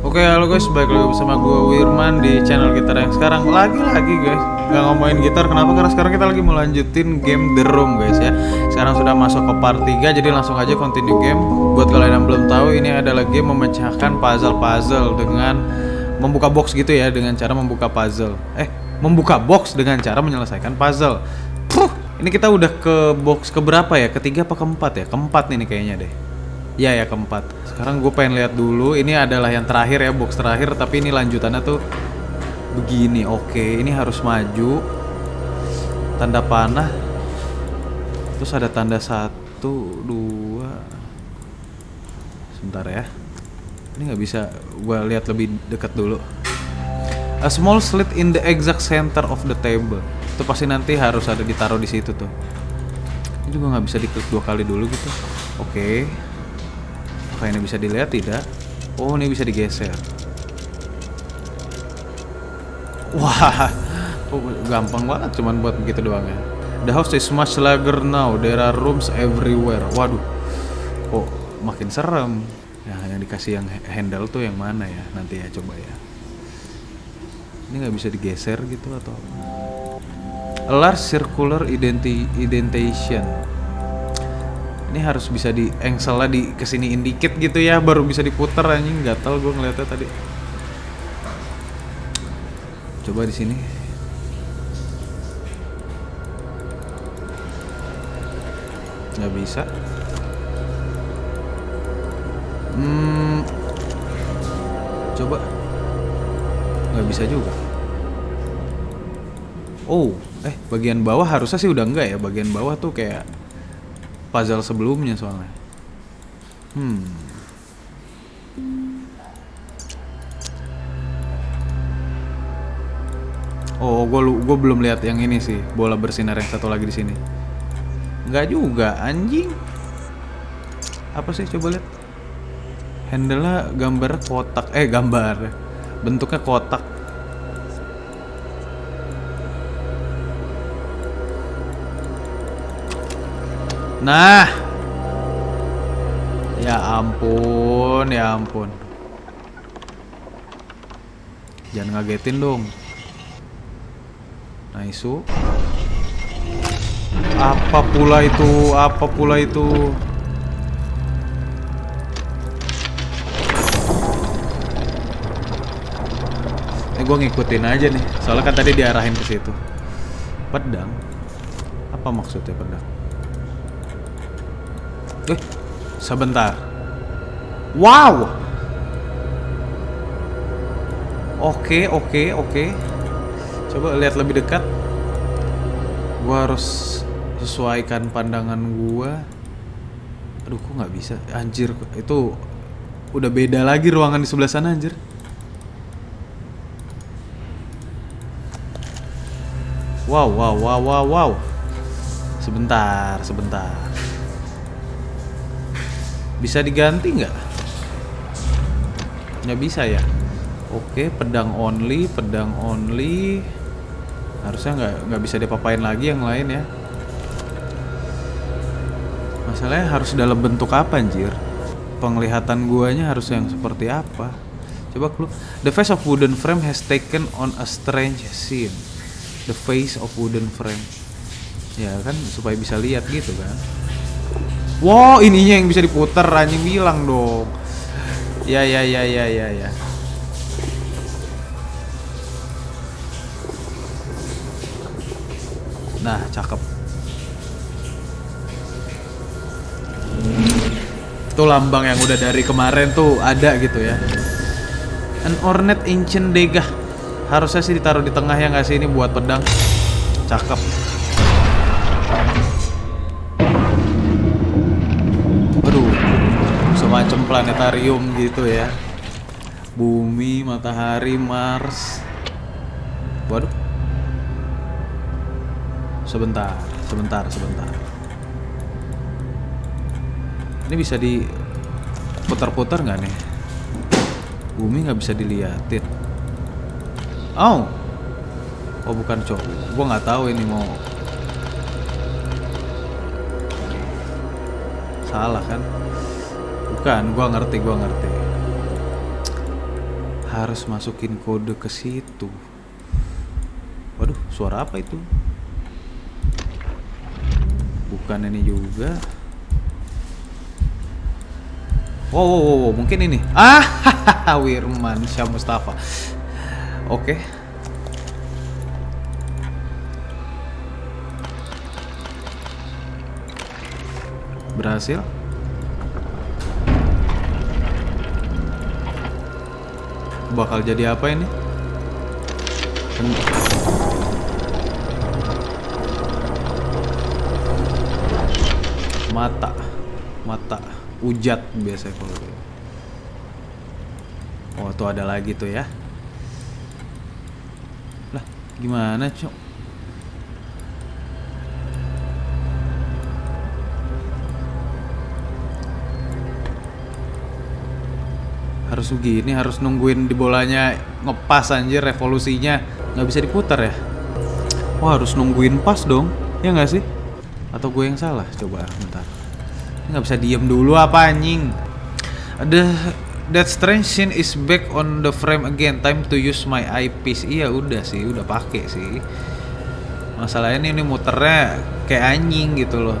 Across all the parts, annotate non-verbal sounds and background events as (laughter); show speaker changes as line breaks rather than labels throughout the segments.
Oke halo guys, balik lagi bersama gue Wirman di channel gitar yang sekarang. Lagi-lagi guys, nggak ngomongin gitar. Kenapa? Karena sekarang kita lagi mau lanjutin game The Room guys ya. Sekarang sudah masuk ke part 3, jadi langsung aja continue game. Buat kalian yang belum tahu, ini adalah game memecahkan puzzle-puzzle Dengan membuka box gitu ya, dengan cara membuka puzzle. Eh, membuka box dengan cara menyelesaikan puzzle. Puh, ini kita udah ke box keberapa ya? Ketiga apa keempat ya? Keempat nih kayaknya deh Ya ya keempat. Sekarang gue pengen lihat dulu. Ini adalah yang terakhir ya box terakhir. Tapi ini lanjutannya tuh begini. Oke, ini harus maju. Tanda panah. Terus ada tanda satu, dua. Sebentar ya. Ini nggak bisa gue lihat lebih dekat dulu. A small slit in the exact center of the table. Itu pasti nanti harus ada ditaruh di situ tuh. Ini juga nggak bisa diklik dua kali dulu gitu. Oke. Apa ini bisa dilihat tidak? Oh, ini bisa digeser. Wah, (laughs) oh, gampang banget cuman buat begitu doang ya. The house is much larger now. There are rooms everywhere. Waduh, kok makin serem. Ya, yang dikasih yang handle tuh yang mana ya? Nanti ya coba ya. Ini nggak bisa digeser gitu atau? A large circular identi indentation ini harus bisa di lah di kesiniin dikit gitu ya baru bisa diputar anjing. Gatal gue ngeliatnya tadi. Coba di sini. Nggak bisa. Hmm. Coba. Nggak bisa juga. Oh eh bagian bawah harusnya sih udah enggak ya? Bagian bawah tuh kayak puzzle sebelumnya soalnya. Hmm. Oh, gue gue belum lihat yang ini sih, bola bersinar yang satu lagi di sini. Enggak juga, anjing. Apa sih coba lihat? Handle-nya gambar kotak, eh gambar. Bentuknya kotak Nah. Ya ampun, ya ampun. Jangan ngagetin dong. Nah, isu. Apa pula itu? Apa pula itu? Eh, gue ngikutin aja nih. Soalnya kan tadi diarahin ke situ. Pedang. Apa maksudnya pedang? Eh, sebentar. Wow. Oke, oke, oke. Coba lihat lebih dekat. Gua harus sesuaikan pandangan gua. Aduh, kok nggak bisa? Anjir, itu udah beda lagi ruangan di sebelah sana, anjir. Wow, wow, wow, wow, wow. Sebentar, sebentar. Bisa diganti nggak? Nggak bisa ya? Oke, pedang only, pedang only. Harusnya nggak nggak bisa dipapain lagi yang lain ya. Masalahnya harus dalam bentuk apa anjir? Penglihatan guanya harus yang seperti apa? Coba lu. The face of wooden frame has taken on a strange scene. The face of wooden frame. Ya kan supaya bisa lihat gitu kan. Wow, ininya yang bisa diputer anjing bilang dong. Ya ya ya ya ya ya. Nah, cakep. Tuh lambang yang udah dari kemarin tuh ada gitu ya. An ornate ancient degah. Harusnya sih ditaruh di tengah ya nggak sih ini buat pedang. Cakep. Planetarium gitu ya. Bumi matahari Mars. Waduh. Sebentar sebentar sebentar. Ini bisa diputar-putar nggak nih? Bumi nggak bisa diliatin. Oh. Oh bukan cowok gua nggak tahu ini mau salah kan Bukan, gua ngerti, gua ngerti. harus masukin kode ke situ. Waduh suara apa itu? Bukan ini juga. Wow, wow, wow, wow, mungkin ini. Ah Wirman Syah Mustafa. Oke. Berhasil bakal jadi apa ini? Mata. Mata. Ujat biasanya kalau gitu. oh tuh ada lagi tuh ya. Lah gimana cok harus begini harus nungguin di bolanya ngepas anjir revolusinya. Nggak bisa diputar ya? Wah harus nungguin pas dong. Ya nggak sih? Atau gue yang salah? Coba bentar. Nggak bisa diem dulu apa anjing? Ada that strange scene is back on the frame again. Time to use my eyepiece. Iya udah sih. Udah pakai sih. Masalahnya ini, ini muternya kayak anjing gitu loh.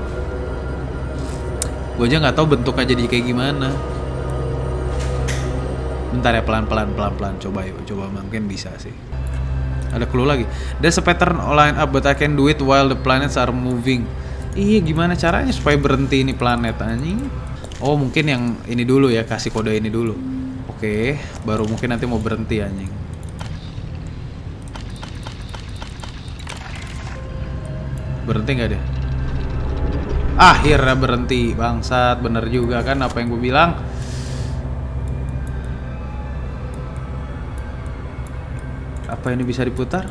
Gue aja nggak tahu bentuknya jadi kayak gimana bentar ya pelan pelan pelan pelan. Coba yuk coba mungkin bisa sih. Ada clue lagi. There's a pattern line up but I can do it while the planets are moving. Iya gimana caranya supaya berhenti ini planet anjing? Oh mungkin yang ini dulu ya kasih kode ini dulu. Oke baru mungkin nanti mau berhenti anjing. Berhenti nggak deh akhirnya berhenti bangsat. Bener juga kan apa yang gue bilang Apa ini bisa diputar?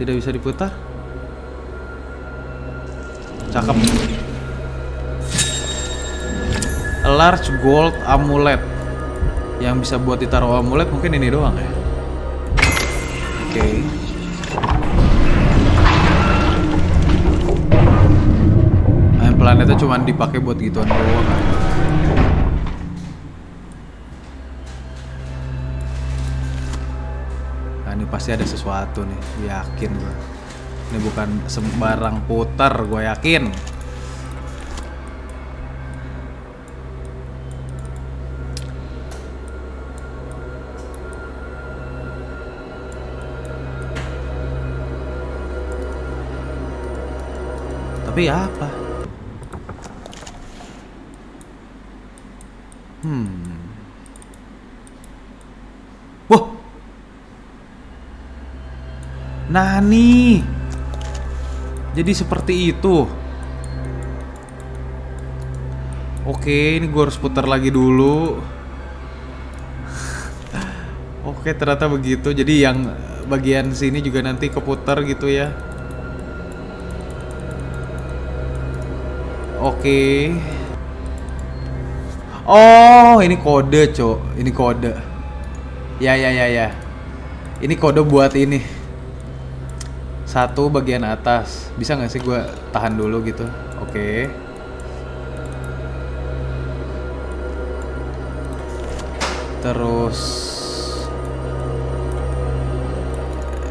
Tidak bisa diputar? Cakep. A large gold amulet. Yang bisa buat ditaruh amulet mungkin ini doang ya. Oke. Okay. planetnya cuma dipakai buat gituan doang. Pasti ada sesuatu nih yakin gue ini bukan sembarang putar gue yakin. Tapi apa? Hmm Nani. Jadi seperti itu. Oke, ini gue harus putar lagi dulu. (laughs) Oke, ternyata begitu. Jadi yang bagian sini juga nanti keputar gitu ya. Oke. Oh, ini kode, Cok. Ini kode. Ya, ya, ya, ya. Ini kode buat ini satu bagian atas. Bisa nggak sih gue tahan dulu gitu? Oke. Okay. terus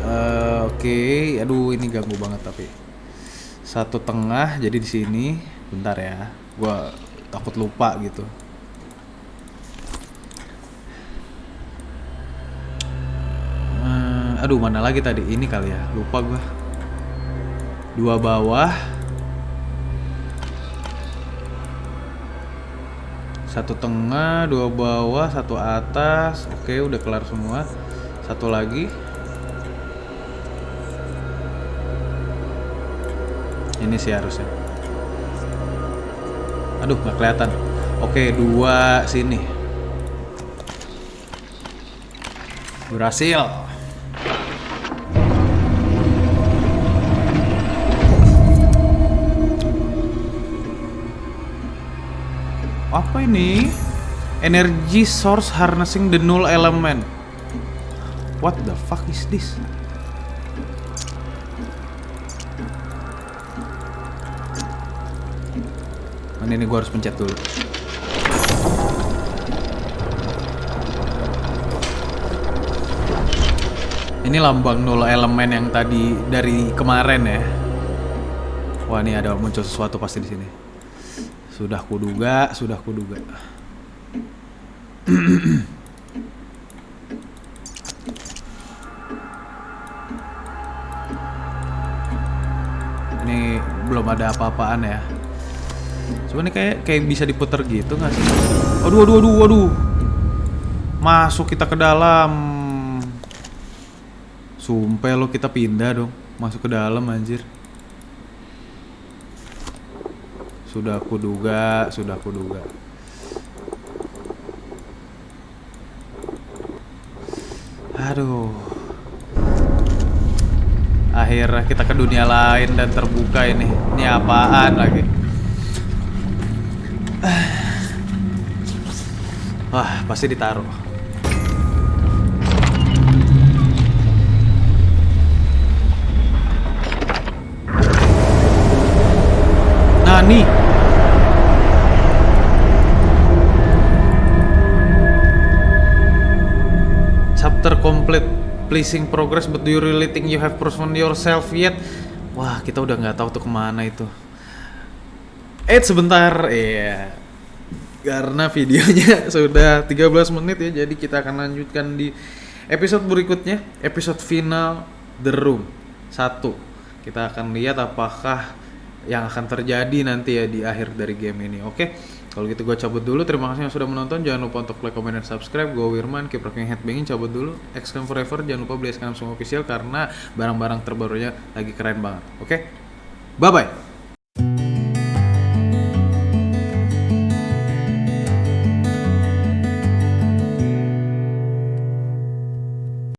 uh, oke. Okay. aduh ini ganggu banget tapi. Satu tengah jadi di sini. Bentar ya. Gue takut lupa gitu aduh mana lagi tadi? Ini kali ya lupa gue dua bawah. Satu tengah dua bawah satu atas. Oke udah kelar semua. Satu lagi. Ini sih harusnya. Aduh nggak kelihatan. Oke dua sini. Berhasil Ini? Energy source harnessing the null element. What the fuck is this? Mana ini gue harus pencet dulu. Ini lambang nol elemen yang tadi dari kemarin ya. Wah, ini ada muncul sesuatu pasti di sini. Sudah kuduga, sudah kuduga. ini belum ada apa-apaan ya. Cuma ini kayak kayak bisa diputer gitu nggak sih? Aduh, aduh, aduh, aduh. Masuk kita ke dalam. Sumpah lo kita pindah dong. Masuk ke dalam anjir. Sudah aku duga, sudah aku duga. Aduh. Akhirnya kita ke dunia lain dan terbuka ini. Ini apaan lagi? Wah, pasti ditaruh. Nani? Chapter complete. Pleasing progress, but do you really think you have proven yourself yet? Wah, kita udah nggak tahu tuh ke mana itu. Eh, sebentar. Iya. Karena videonya (laughs) sudah 13 menit ya, jadi kita akan lanjutkan di episode berikutnya, episode final The Room 1. Kita akan lihat apakah yang akan terjadi nanti ya di akhir dari game ini. Oke. Kalau gitu gue cabut dulu. Terima kasih yang sudah menonton. Jangan lupa untuk like, comment, dan subscribe. Gue Wirman, keep rocking headbanging. Cabut dulu. Exclaim forever. Jangan lupa beli Exclaim semua official karena barang-barang terbarunya lagi keren banget. Oke. Bye bye.